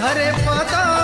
घरे पता